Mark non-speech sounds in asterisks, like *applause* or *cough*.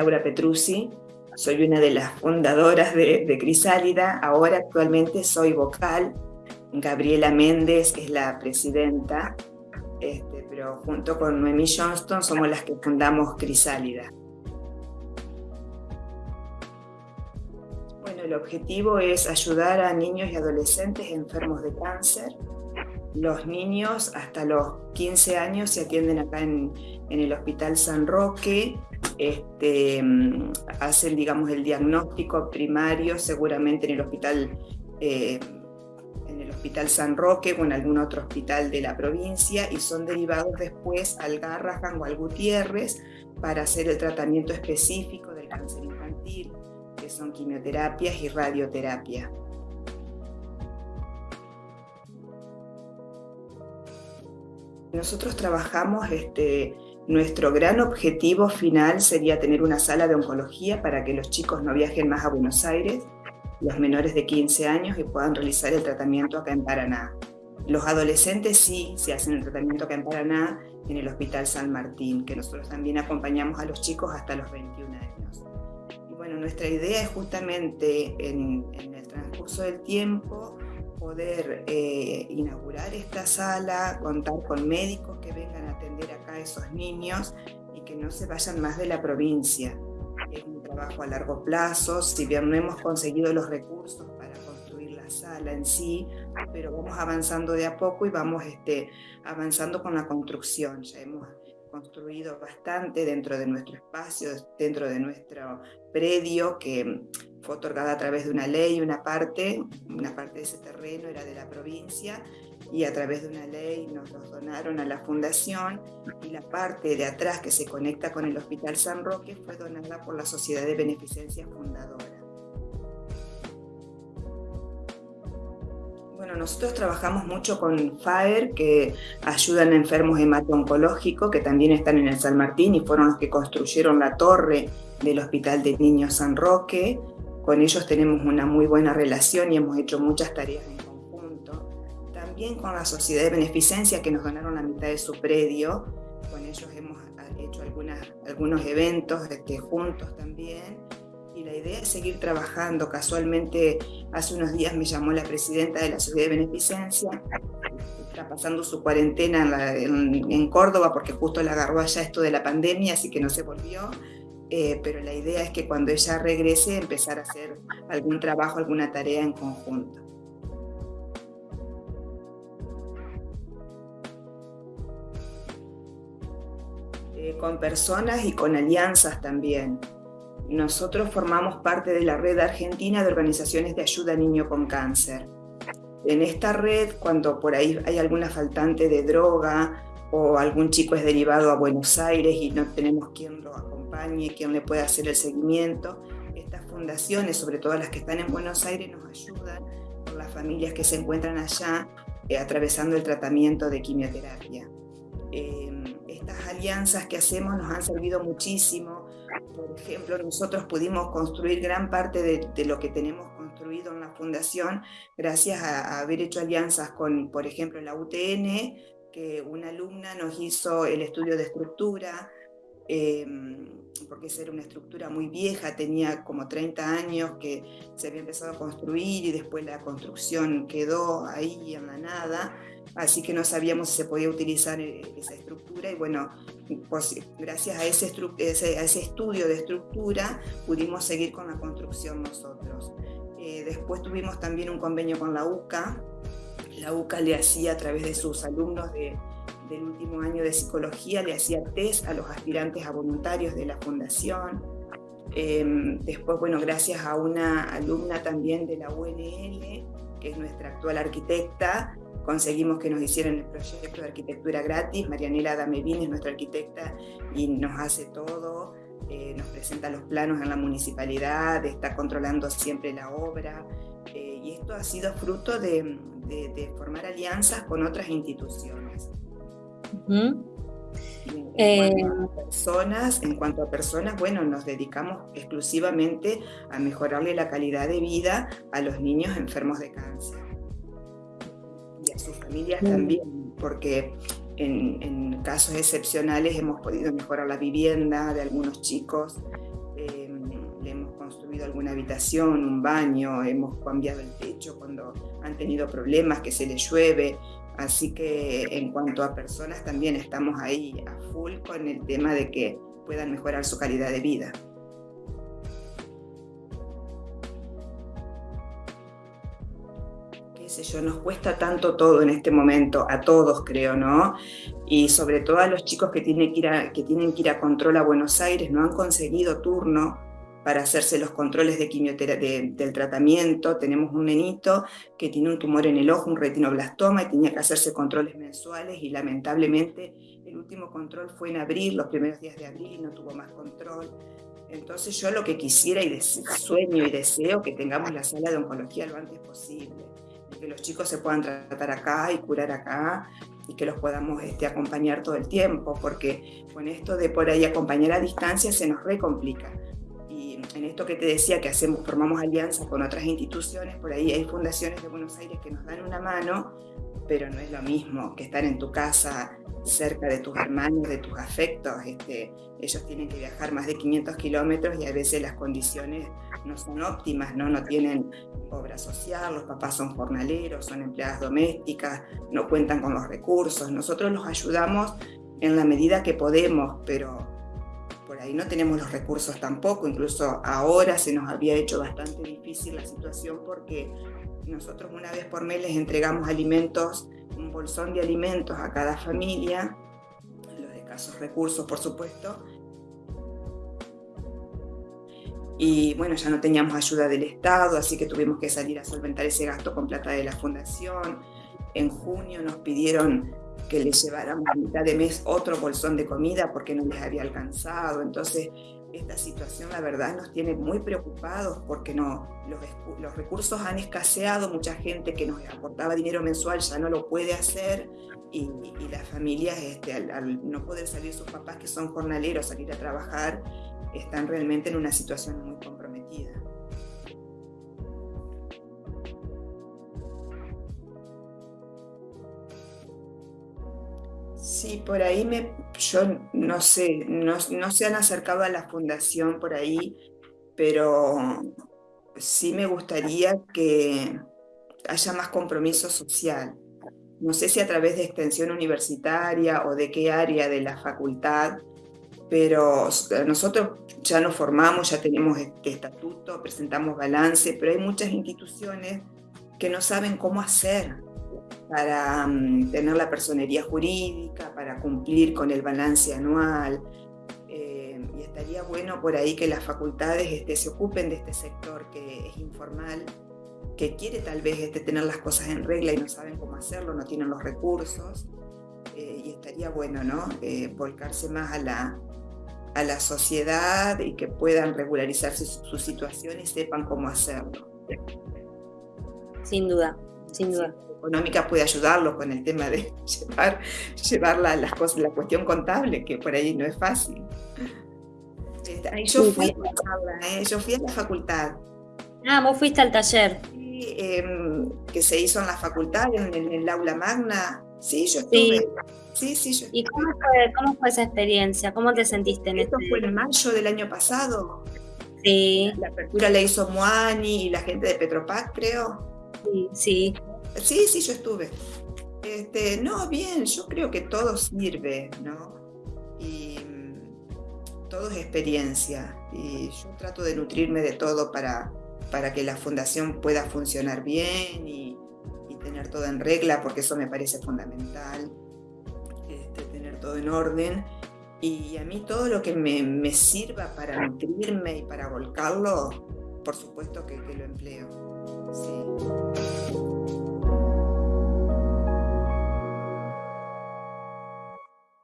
Laura Petruzzi, soy una de las fundadoras de, Crisálida, ahora actualmente soy vocal, Gabriela Méndez es la presidenta, este, pero junto con Noemí Johnston somos las que fundamos Crisálida. Bueno, el objetivo es ayudar a niños y adolescentes enfermos de cáncer. Los niños hasta los 15 años se atienden acá en, el Hospital San Roque, este, mm, hacen digamos, el diagnóstico primario seguramente en el hospital, eh, en el hospital San Roque o en algún otro hospital de la provincia y son derivados después al Garrahan o al Gutiérrez para hacer el tratamiento específico del cáncer infantil, que son quimioterapias y radioterapia. Nosotros trabajamos este, nuestro gran objetivo final sería tener una sala de oncología para que los chicos no viajen más a Buenos Aires, los menores de 15 años y puedan realizar el tratamiento acá en Paraná. Los adolescentes sí se hacen el tratamiento acá en Paraná, en el Hospital San Martín, que nosotros también acompañamos a los chicos hasta los 21 años. Y bueno, nuestra idea es justamente en, en el transcurso del tiempo poder eh, inaugurar esta sala, contar con médicos que vengan a atender acá a esos niños y que no se vayan más de la provincia. Es un trabajo a largo plazo, si bien no hemos conseguido los recursos para construir la sala en sí, pero vamos avanzando de a poco y vamos este, avanzando con la construcción. Ya hemos construido bastante dentro de nuestro espacio, dentro de nuestro predio, que fue otorgada a través de una ley, una parte, una parte de ese terreno era de la provincia y a través de una ley nos los donaron a la fundación y la parte de atrás que se conecta con el Hospital San Roque fue donada por la Sociedad de Beneficencia Fundadora. Bueno, nosotros trabajamos mucho con FAER, que ayudan a enfermos hemato-oncológicos, que también están en el San Martín y fueron los que construyeron la torre del Hospital de Niños San Roque. Con ellos tenemos una muy buena relación y hemos hecho muchas tareas en conjunto. También con la Sociedad de Beneficencia que nos donaron la mitad de su predio. Con ellos hemos hecho algunos eventos este, juntos también. Y la idea es seguir trabajando. Casualmente, hace unos días me llamó la presidenta de la Sociedad de Beneficencia. Está pasando su cuarentena en, en Córdoba porque justo la agarró allá esto de la pandemia, así que no se volvió eh, pero la idea es que cuando ella regrese empezar a hacer algún trabajo, alguna tarea en conjunto. Eh, con personas y con alianzas también. Nosotros formamos parte de la red argentina de organizaciones de ayuda a niño con cáncer. En esta red, cuando por ahí hay alguna faltante de droga o algún chico es derivado a Buenos Aires y no tenemos quien lo acompañe, quien le pueda hacer el seguimiento. Estas fundaciones, sobre todo las que están en Buenos Aires, nos ayudan con las familias que se encuentran allá eh, atravesando el tratamiento de quimioterapia. Em, estas alianzas que hacemos nos han servido muchísimo. Por ejemplo, nosotros pudimos construir gran parte de, lo que tenemos construido en la fundación gracias a, a haber hecho alianzas con, por ejemplo, la UTN, que una alumna nos hizo el estudio de estructura, Em, porque esa era una estructura muy vieja, tenía como 30 años que se había empezado a construir y después la construcción quedó ahí en la nada, así que no sabíamos si se podía utilizar eh, esa estructura y bueno, pues, gracias a ese, a ese estudio de estructura pudimos seguir con la construcción nosotros. Eh, después tuvimos también un convenio con la UCA, la UCA le hacía a través de sus alumnos de del último año de psicología le hacía test a los aspirantes a voluntarios de la fundación. Em, después, bueno, gracias a una alumna también de la UNL, que es nuestra actual arquitecta, conseguimos que nos hicieran el proyecto de arquitectura gratis. Marianela Damevín es nuestra arquitecta y nos hace todo, eh, nos presenta los planos en la municipalidad, está controlando siempre la obra. Eh, y esto ha sido fruto de, de formar alianzas con otras instituciones. En, eh, cuanto a personas, en cuanto a personas, bueno, nos dedicamos exclusivamente a mejorarle la calidad de vida a los niños enfermos de cáncer y a sus familias también, porque en, casos excepcionales hemos podido mejorar la vivienda de algunos chicos construido alguna habitación, un baño, hemos cambiado el techo cuando han tenido problemas, que se les llueve. Así que en cuanto a personas también estamos ahí a full con el tema de que puedan mejorar su calidad de vida. qué sé yo, nos cuesta tanto todo en este momento, a todos creo, ¿no? Y sobre todo a los chicos que tienen que ir a, que tienen que ir a control a Buenos Aires, no han conseguido turno para hacerse los controles de quimioterapia del tratamiento. Tenemos un nenito que tiene un tumor en el ojo, un retinoblastoma, y tenía que hacerse controles mensuales y lamentablemente el último control fue en abril, los primeros días de abril, y no tuvo más control. Entonces yo lo que quisiera y sueño y deseo que tengamos la sala de oncología lo antes posible, que los chicos se puedan tratar acá y curar acá y que los podamos este, acompañar todo el tiempo, porque con esto de por ahí acompañar a distancia se nos recomplica. Y en esto que te decía que hacemos, formamos alianzas con otras instituciones, por ahí hay fundaciones de Buenos Aires que nos dan una mano, pero no es lo mismo que estar en tu casa cerca de tus hermanos, de tus afectos. Este, ellos tienen que viajar más de 500 kilómetros y a veces las condiciones no son óptimas, ¿no? no tienen obra social, los papás son jornaleros, son empleadas domésticas, no cuentan con los recursos. Nosotros los ayudamos en la medida que podemos, pero por ahí no tenemos los recursos tampoco. Incluso ahora se nos había hecho bastante difícil la situación porque nosotros una vez por mes les entregamos alimentos un bolsón de alimentos a cada familia, los de casos recursos por supuesto, y bueno, ya no teníamos ayuda del Estado, así que tuvimos que salir a solventar ese gasto con plata de la fundación. En junio nos pidieron que les lleváramos a mitad de mes otro bolsón de comida porque no les había alcanzado. Entonces, esta situación la verdad nos tiene muy preocupados porque no, los, recursos han escaseado, mucha gente que nos aportaba dinero mensual ya no lo puede hacer y, las familias este, al, no poder salir sus papás que son jornaleros, salir a trabajar, están realmente en una situación muy comprometida. Sí, por ahí me, yo no sé, no, se han acercado a la fundación por ahí, pero sí me gustaría que haya más compromiso social. No sé si a través de extensión universitaria o de qué área de la facultad, pero nosotros ya nos formamos, ya tenemos este estatuto, presentamos balance, pero hay muchas instituciones que no saben cómo hacer para mm, tener la personería jurídica, para cumplir con el balance anual. Eh, y estaría bueno por ahí que las facultades este, se ocupen de este sector que es informal, que quiere tal vez este, tener las cosas en regla y no saben cómo hacerlo, no tienen los recursos. Eh, y estaría bueno ¿no? Eh, volcarse más a la, a la sociedad y que puedan regularizar su, su situación y sepan cómo hacerlo. Sin duda, sin duda económica puede ayudarlo con el tema de *laughs* llevar, llevar la, las cosas, la cuestión contable, que por ahí no es fácil. Este, yo, fui a ¿eh? yo fui a la facultad. Ah, vos fuiste al taller. Sí, em, que se hizo en la facultad, en, el aula magna. Sí, yo estuve. Sí, sí, yo ¿Y cómo fue, cómo fue, esa experiencia? ¿Cómo te sentiste en Esto este... fue en mayo del año pasado. Sí. La apertura la hizo Moani y la gente de Petropac, creo. Sí, sí. Sí, yo estuve. Este, no, bien, yo creo que todo sirve, ¿no? Y mm, todo es experiencia. Y yo trato de nutrirme de todo para, para que la fundación pueda funcionar bien y, tener todo en regla, porque eso me parece fundamental, este, tener todo en orden. Y a mí todo lo que me, me sirva para nutrirme y para volcarlo, por supuesto que lo empleo. Sí.